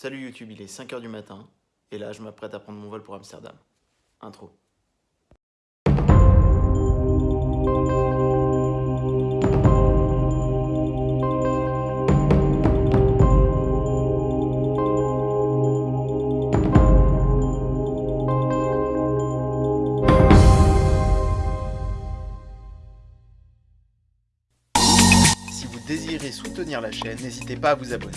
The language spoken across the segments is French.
Salut YouTube, il est 5h du matin, et là je m'apprête à prendre mon vol pour Amsterdam. Intro. Si vous désirez soutenir la chaîne, n'hésitez pas à vous abonner.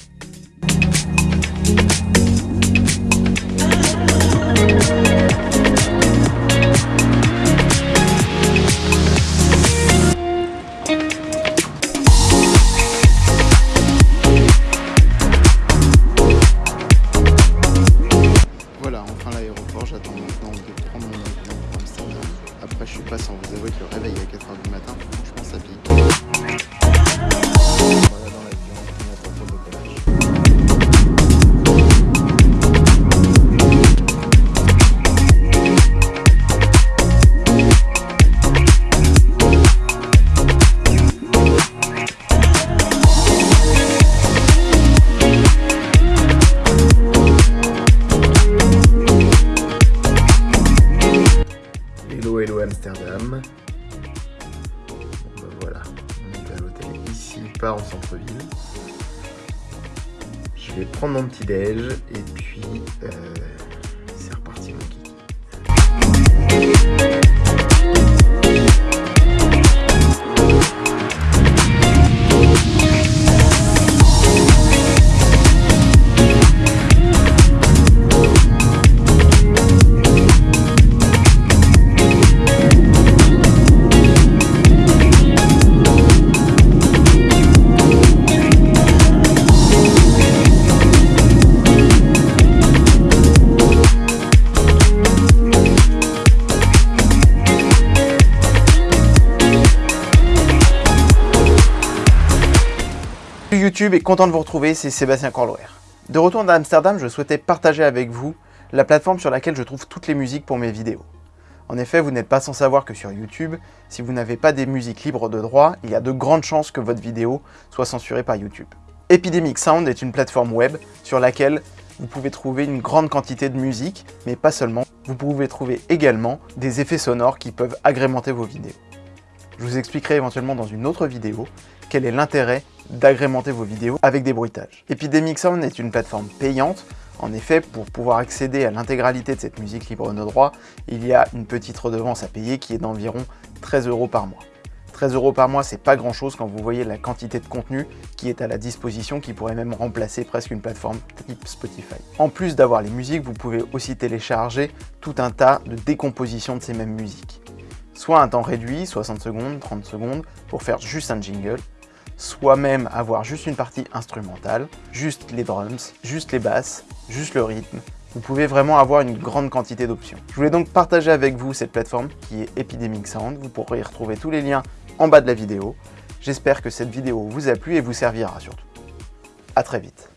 Enfin l'aéroport, j'attends maintenant de prendre mon avion pour. Après, je suis pas sans vous avouer que le réveil à 4h du matin, franchement, ça pique. Voilà, on est à l'hôtel ici, pas en centre-ville. Je vais prendre mon petit déj et puis euh, YouTube et content de vous retrouver, c'est Sébastien Corloer. De retour à Amsterdam, je souhaitais partager avec vous la plateforme sur laquelle je trouve toutes les musiques pour mes vidéos. En effet, vous n'êtes pas sans savoir que sur YouTube, si vous n'avez pas des musiques libres de droit, il y a de grandes chances que votre vidéo soit censurée par YouTube. Epidemic Sound est une plateforme web sur laquelle vous pouvez trouver une grande quantité de musique, mais pas seulement. Vous pouvez trouver également des effets sonores qui peuvent agrémenter vos vidéos. Je vous expliquerai éventuellement dans une autre vidéo quel est l'intérêt d'agrémenter vos vidéos avec des bruitages. Epidemic Sound est une plateforme payante. En effet, pour pouvoir accéder à l'intégralité de cette musique libre de droit, il y a une petite redevance à payer qui est d'environ 13 euros par mois. 13 euros par mois, c'est pas grand chose quand vous voyez la quantité de contenu qui est à la disposition, qui pourrait même remplacer presque une plateforme type Spotify. En plus d'avoir les musiques, vous pouvez aussi télécharger tout un tas de décompositions de ces mêmes musiques. Soit un temps réduit, 60 secondes, 30 secondes, pour faire juste un jingle, soit même avoir juste une partie instrumentale, juste les drums, juste les basses, juste le rythme. Vous pouvez vraiment avoir une grande quantité d'options. Je voulais donc partager avec vous cette plateforme qui est Epidemic Sound. Vous pourrez y retrouver tous les liens en bas de la vidéo. J'espère que cette vidéo vous a plu et vous servira surtout. A très vite.